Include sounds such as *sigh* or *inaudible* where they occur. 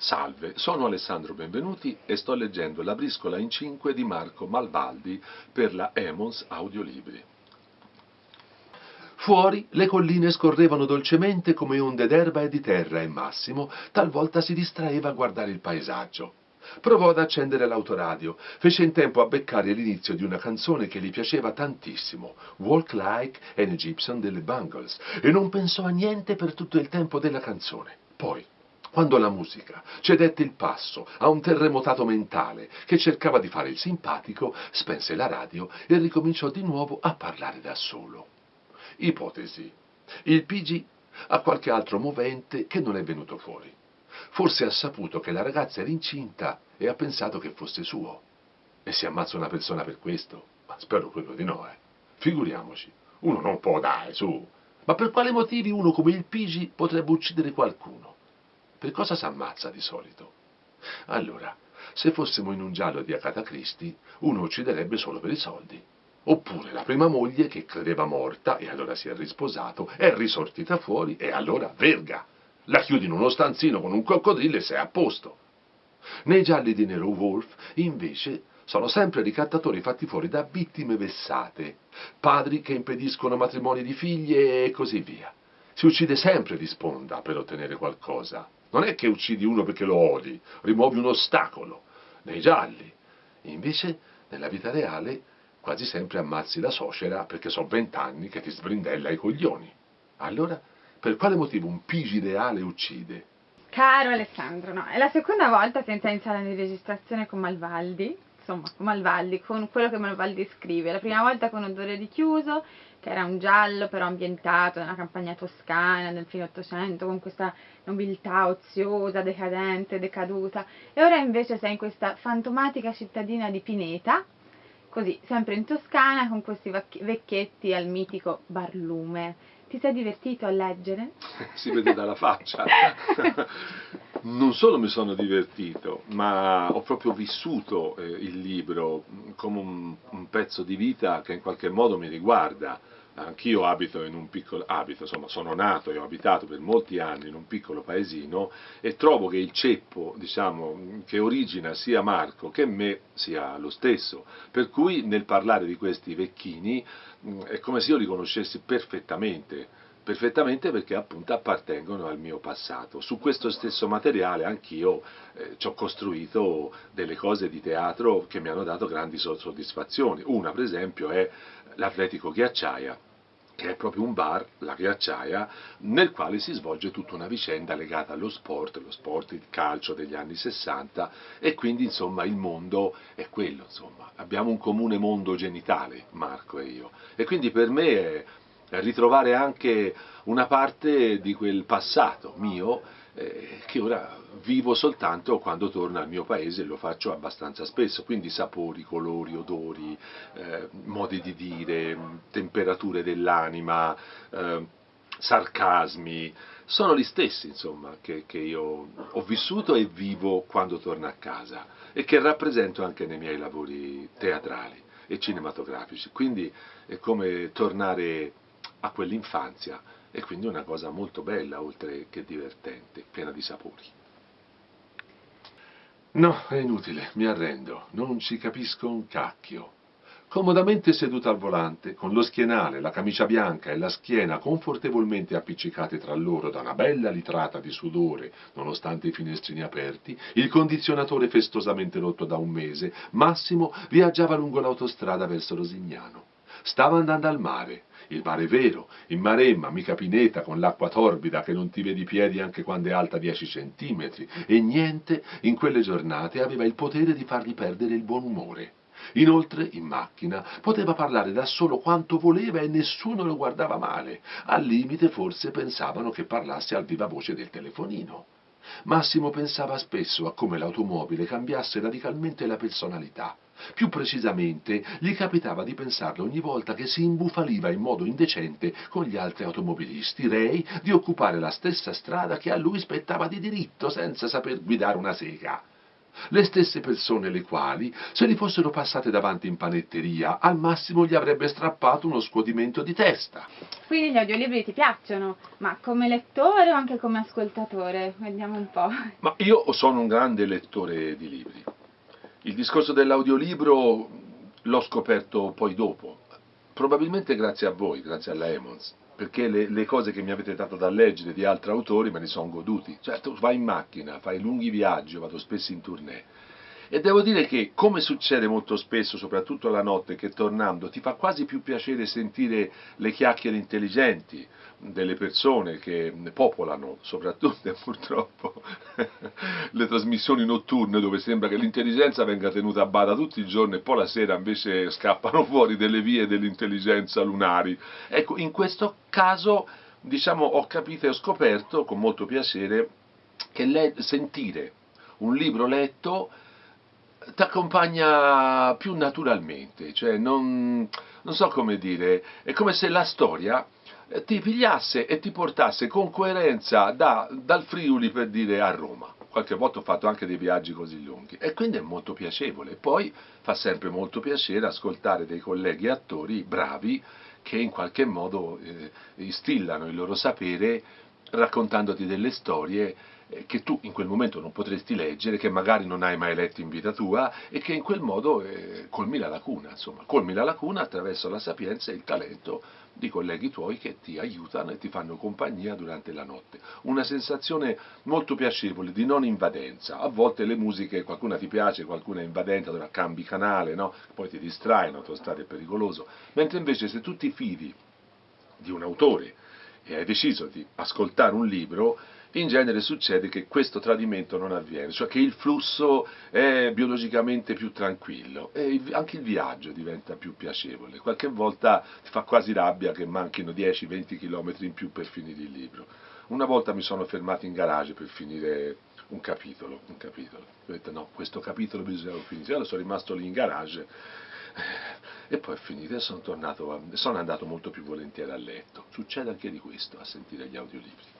Salve, sono Alessandro Benvenuti e sto leggendo La briscola in cinque di Marco Malvaldi per la Emons Audiolibri. Fuori le colline scorrevano dolcemente come onde d'erba e di terra e Massimo talvolta si distraeva a guardare il paesaggio. Provò ad accendere l'autoradio, fece in tempo a beccare l'inizio di una canzone che gli piaceva tantissimo, Walk Like an Egyptian delle Bungles, e non pensò a niente per tutto il tempo della canzone. Poi, quando la musica cedette il passo a un terremotato mentale che cercava di fare il simpatico, spense la radio e ricominciò di nuovo a parlare da solo. Ipotesi. Il PG ha qualche altro movente che non è venuto fuori. Forse ha saputo che la ragazza era incinta e ha pensato che fosse suo. E si ammazza una persona per questo? Ma spero proprio di no, eh. Figuriamoci. Uno non può dare, su. Ma per quali motivi uno come il Pigi potrebbe uccidere qualcuno? Per cosa si ammazza di solito? Allora, se fossimo in un giallo di Agatha Christie, uno ucciderebbe solo per i soldi. Oppure la prima moglie che credeva morta e allora si è risposato, è risortita fuori e allora verga. La chiudi in uno stanzino con un coccodrillo e sei a posto. Nei gialli di Nero Wolf, invece, sono sempre ricattatori fatti fuori da vittime vessate, padri che impediscono matrimoni di figlie e così via. Si uccide sempre di sponda per ottenere qualcosa. Non è che uccidi uno perché lo odi, rimuovi un ostacolo. Nei gialli. Invece, nella vita reale, quasi sempre ammazzi la suocera perché sono vent'anni che ti sbrindella i coglioni. Allora, per quale motivo un pigi reale uccide? Caro Alessandro, no, è la seconda volta senza iniziare la registrazione con Malvaldi, insomma, Malvaldi, con quello che Malvaldi scrive. La prima volta con Odore di chiuso, che era un giallo però ambientato nella campagna toscana del fine Ottocento, con questa nobiltà oziosa, decadente, decaduta, e ora invece sei in questa fantomatica cittadina di Pineta, così, sempre in Toscana, con questi vecchietti al mitico Barlume. Ti sei divertito a leggere? *laughs* si vede dalla faccia. *laughs* non solo mi sono divertito, ma ho proprio vissuto eh, il libro come un, un, pezzo di vita che in qualche modo mi riguarda. Anch'io abito in un piccolo, abito, insomma, sono nato e ho abitato per molti anni in un piccolo paesino e trovo che il ceppo, diciamo, che origina sia Marco che me sia lo stesso. Per cui nel parlare di questi vecchini è come se io li conoscessi perfettamente perfettamente perché appunto appartengono al mio passato. Su questo stesso materiale anch'io eh, ci ho costruito delle cose di teatro che mi hanno dato grandi soddisfazioni. Una per esempio è l'Atletico Ghiacciaia, che è proprio un bar, la ghiacciaia, nel quale si svolge tutta una vicenda legata allo sport, lo sport, il calcio degli anni 60 e quindi insomma il mondo è quello, insomma. abbiamo un comune mondo genitale, Marco e io, e quindi per me è, ritrovare anche una parte di quel passato mio eh, che ora vivo soltanto quando torno al mio paese e lo faccio abbastanza spesso, quindi sapori, colori, odori, eh, modi di dire, temperature dell'anima, eh, sarcasmi, sono gli stessi insomma che, che io ho vissuto e vivo quando torno a casa e che rappresento anche nei miei lavori teatrali e cinematografici, quindi è come tornare a quell'infanzia e quindi una cosa molto bella oltre che divertente, piena di sapori. No, è inutile, mi arrendo, non ci capisco un cacchio. Comodamente seduta al volante, con lo schienale, la camicia bianca e la schiena confortevolmente appiccicate tra loro da una bella litrata di sudore, nonostante i finestrini aperti, il condizionatore festosamente rotto da un mese, Massimo viaggiava lungo l'autostrada verso Rosignano. Stava andando al mare, il mare vero, in Maremma, mica Pineta, con l'acqua torbida che non ti vedi i piedi anche quando è alta 10 centimetri, e niente in quelle giornate aveva il potere di fargli perdere il buon umore. Inoltre, in macchina, poteva parlare da solo quanto voleva e nessuno lo guardava male. Al limite forse pensavano che parlasse al viva voce del telefonino. Massimo pensava spesso a come l'automobile cambiasse radicalmente la personalità. Più precisamente, gli capitava di pensarlo ogni volta che si imbufaliva in modo indecente con gli altri automobilisti, rei di occupare la stessa strada che a lui spettava di diritto senza saper guidare una sega. le stesse persone le quali, se li fossero passate davanti in panetteria, al massimo gli avrebbe strappato uno scuotimento di testa. Quindi gli audiolibri ti piacciono, ma come lettore o anche come ascoltatore? Vediamo un po'. Ma io sono un grande lettore di libri. Il discorso dell'audiolibro l'ho scoperto poi dopo, probabilmente grazie a voi, grazie alla Emons perché le, le, cose che mi avete dato da leggere di altri autori me ne sono goduti. Certo, vai in macchina, fai lunghi viaggi, vado spesso in tournée. E devo dire che, come succede molto spesso, soprattutto la notte, che tornando ti fa quasi più piacere sentire le chiacchiere intelligenti, delle persone che popolano soprattutto *laughs* purtroppo le trasmissioni notturne dove sembra che l'intelligenza venga tenuta a bada tutti i giorni e poi la sera invece scappano *laughs* fuori delle vie dell'intelligenza lunari. Ecco, in questo caso diciamo, ho capito e ho scoperto con molto piacere che le- sentire un libro letto ti accompagna più naturalmente, cioè non, non so come dire, è come se la storia ti pigliasse e ti portasse con coerenza da, dal Friuli per dire a Roma. Qualche volta ho fatto anche dei viaggi così lunghi e quindi è molto piacevole. Poi fa sempre molto piacere ascoltare dei colleghi attori bravi che in qualche modo eh, instillano il loro sapere raccontandoti delle storie che tu in quel momento non potresti leggere, che magari non hai mai letto in vita tua e che in quel modo eh, colmi la lacuna, insomma, colmi la lacuna attraverso la sapienza e il talento di colleghi tuoi che ti aiutano e ti fanno compagnia durante la notte. Una sensazione molto piacevole di non invadenza. A volte le musiche, qualcuna ti piace, qualcuna è invadente, allora cambi canale, no? poi ti distrai, in autostrada è pericoloso. Mentre invece se tu ti fidi di un autore e hai deciso di ascoltare un libro, in genere succede che questo tradimento non avviene, cioè che il flusso è biologicamente più tranquillo e anche il viaggio diventa più piacevole. Qualche volta ti fa quasi rabbia che manchino 10-20 km in più per finire il libro. Una volta mi sono fermato in garage per finire un capitolo, un capitolo. Ho detto no, questo capitolo bisogna finire. Allora sono rimasto lì in garage e poi è finito e sono, tornato, sono andato molto più volentieri a letto. Succede anche di questo a sentire gli audiolibri.